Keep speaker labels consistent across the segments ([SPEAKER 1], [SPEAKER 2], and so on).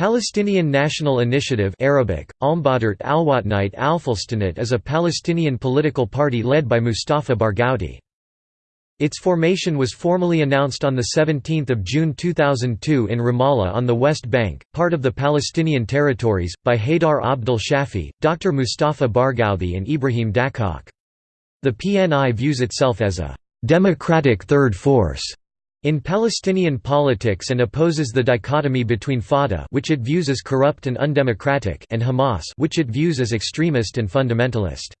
[SPEAKER 1] Palestinian National Initiative Arabic, Alwatnite Alfalstanat is a Palestinian political party led by Mustafa Barghouti. Its formation was formally announced on 17 June 2002 in Ramallah on the West Bank, part of the Palestinian territories, by Haydar Abdel Shafi, Dr. Mustafa Barghouti and Ibrahim Dakkak. The PNI views itself as a «democratic third force» in Palestinian politics and opposes the dichotomy between Fatah which it views as corrupt and undemocratic and Hamas which it views as extremist and fundamentalist.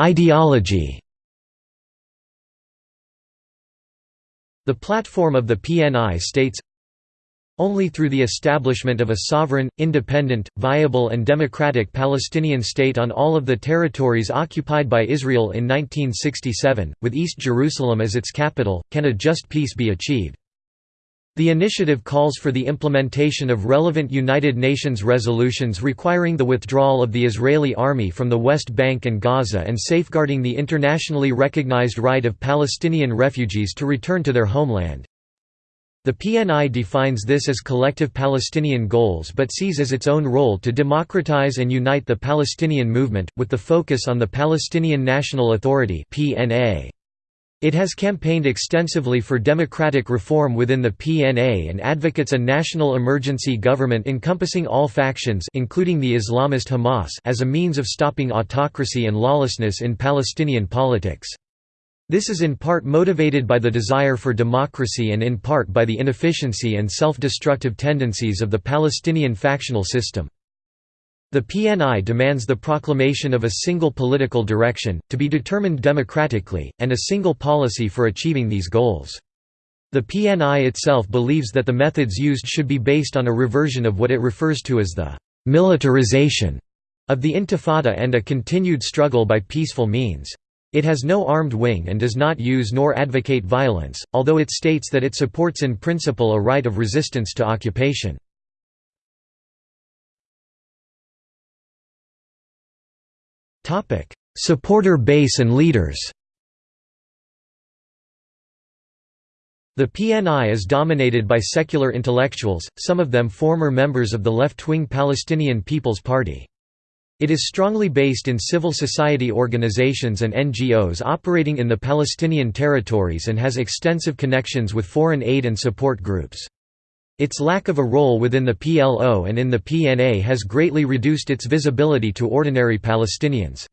[SPEAKER 1] Ideology The platform of the PNI states only through the establishment of a sovereign, independent, viable and democratic Palestinian state on all of the territories occupied by Israel in 1967, with East Jerusalem as its capital, can a just peace be achieved. The initiative calls for the implementation of relevant United Nations resolutions requiring the withdrawal of the Israeli army from the West Bank and Gaza and safeguarding the internationally recognized right of Palestinian refugees to return to their homeland. The PNI defines this as collective Palestinian goals but sees as its own role to democratize and unite the Palestinian movement, with the focus on the Palestinian National Authority It has campaigned extensively for democratic reform within the PNA and advocates a national emergency government encompassing all factions including the Islamist Hamas as a means of stopping autocracy and lawlessness in Palestinian politics. This is in part motivated by the desire for democracy and in part by the inefficiency and self-destructive tendencies of the Palestinian factional system. The PNI demands the proclamation of a single political direction, to be determined democratically, and a single policy for achieving these goals. The PNI itself believes that the methods used should be based on a reversion of what it refers to as the «militarization» of the Intifada and a continued struggle by peaceful means. It has no armed wing and does not use nor advocate violence, although it states that it supports in principle a right of resistance to occupation. Supporter base and leaders The PNI is dominated by secular intellectuals, some of them former members of the left-wing Palestinian People's Party. It is strongly based in civil society organizations and NGOs operating in the Palestinian territories and has extensive connections with foreign aid and support groups. Its lack of a role within the PLO and in the PNA has greatly reduced its visibility to ordinary Palestinians.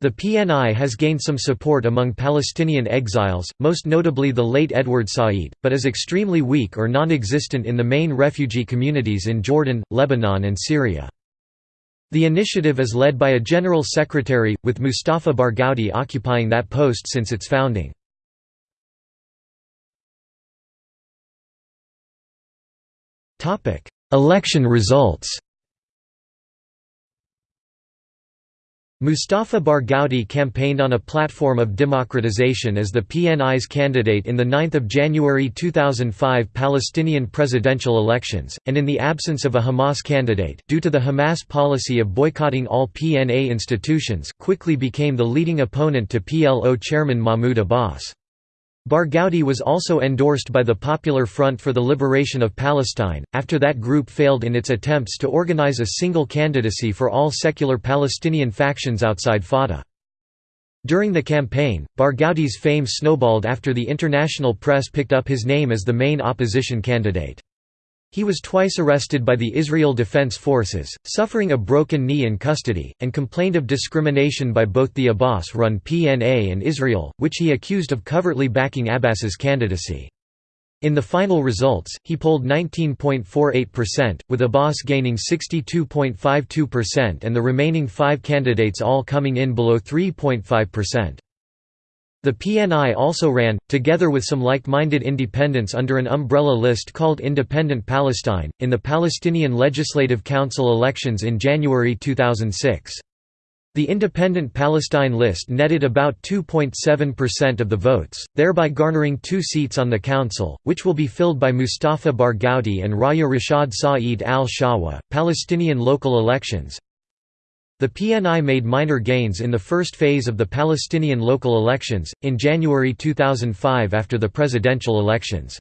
[SPEAKER 1] The PNI has gained some support among Palestinian exiles, most notably the late Edward Said, but is extremely weak or non-existent in the main refugee communities in Jordan, Lebanon and Syria. The initiative is led by a general secretary, with Mustafa Barghouti occupying that post since its founding. Election results Mustafa Barghouti campaigned on a platform of democratization as the PNI's candidate in the 9 January 2005 Palestinian presidential elections, and in the absence of a Hamas candidate due to the Hamas policy of boycotting all PNA institutions, quickly became the leading opponent to PLO chairman Mahmoud Abbas. Barghouti was also endorsed by the Popular Front for the Liberation of Palestine, after that group failed in its attempts to organize a single candidacy for all secular Palestinian factions outside Fatah. During the campaign, Barghouti's fame snowballed after the international press picked up his name as the main opposition candidate. He was twice arrested by the Israel Defense Forces, suffering a broken knee in custody, and complained of discrimination by both the Abbas-run PNA and Israel, which he accused of covertly backing Abbas's candidacy. In the final results, he polled 19.48%, with Abbas gaining 62.52% and the remaining five candidates all coming in below 3.5%. The PNI also ran, together with some like-minded independents under an umbrella list called Independent Palestine, in the Palestinian Legislative Council elections in January 2006. The Independent Palestine list netted about 2.7% of the votes, thereby garnering two seats on the council, which will be filled by Mustafa Barghouti and Raya Rashad Saeed al-Shawa. Palestinian local elections The PNI made minor gains in the first phase of the Palestinian local elections, in January 2005 after the presidential elections.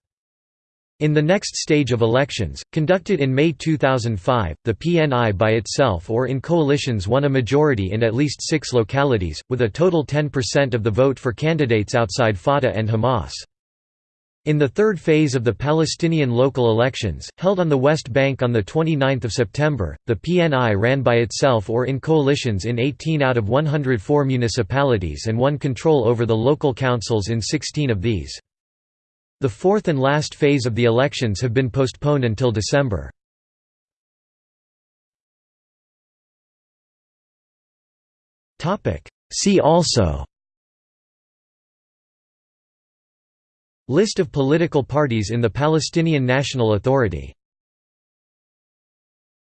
[SPEAKER 1] In the next stage of elections, conducted in May 2005, the PNI by itself or in coalitions won a majority in at least six localities, with a total 10% of the vote for candidates outside Fatah and Hamas. In the third phase of the Palestinian local elections, held on the West Bank on 29 September, the PNI ran by itself or in coalitions in 18 out of 104 municipalities and won control over the local councils in 16 of these. The fourth and last phase of the elections have been postponed until December. See also List of political parties in the Palestinian National Authority